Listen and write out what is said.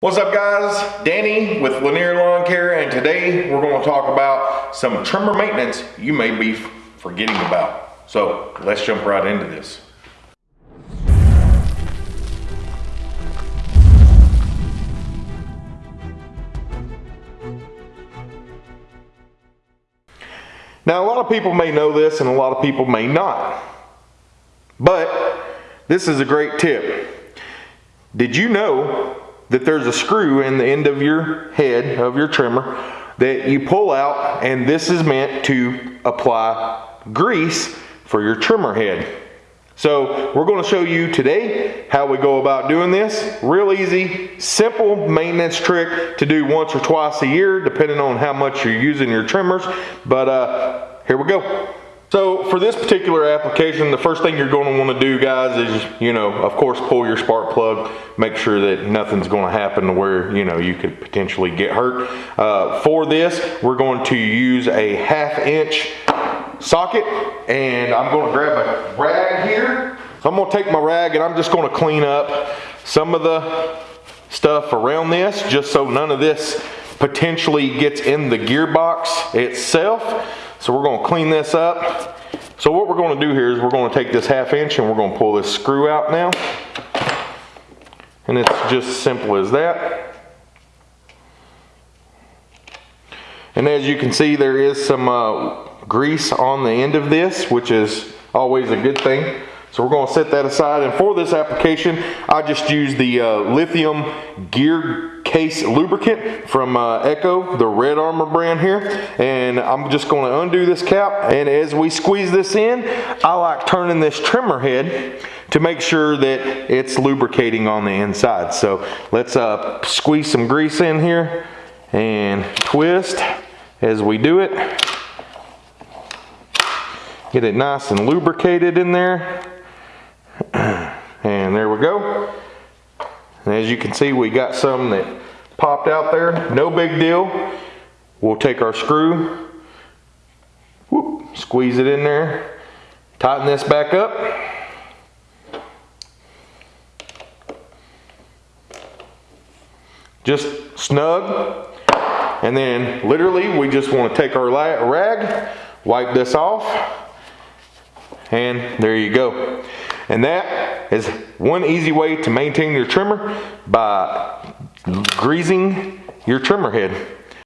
What's up guys? Danny with Lanier Lawn Care and today we're going to talk about some trimmer maintenance you may be forgetting about. So let's jump right into this. Now a lot of people may know this and a lot of people may not. But this is a great tip. Did you know that there's a screw in the end of your head of your trimmer that you pull out and this is meant to apply grease for your trimmer head. So we're going to show you today how we go about doing this. Real easy, simple maintenance trick to do once or twice a year depending on how much you're using your trimmers. But uh, here we go. So for this particular application, the first thing you're going to want to do, guys, is, you know, of course, pull your spark plug. Make sure that nothing's going to happen to where, you know, you could potentially get hurt. Uh, for this, we're going to use a half inch socket and I'm going to grab a rag here. So I'm going to take my rag and I'm just going to clean up some of the stuff around this just so none of this potentially gets in the gearbox itself. So we're gonna clean this up. So what we're gonna do here is we're gonna take this half inch and we're gonna pull this screw out now. And it's just simple as that. And as you can see, there is some uh, grease on the end of this, which is always a good thing. So we're going to set that aside. And for this application, I just use the uh, lithium gear case lubricant from uh, Echo, the Red Armor brand here. And I'm just going to undo this cap. And as we squeeze this in, I like turning this trimmer head to make sure that it's lubricating on the inside. So let's uh, squeeze some grease in here and twist as we do it. Get it nice and lubricated in there. And there we go. And as you can see, we got some that popped out there. No big deal. We'll take our screw, whoop, squeeze it in there, tighten this back up. Just snug. And then literally we just want to take our rag, wipe this off, and there you go. And that is one easy way to maintain your trimmer by greasing your trimmer head.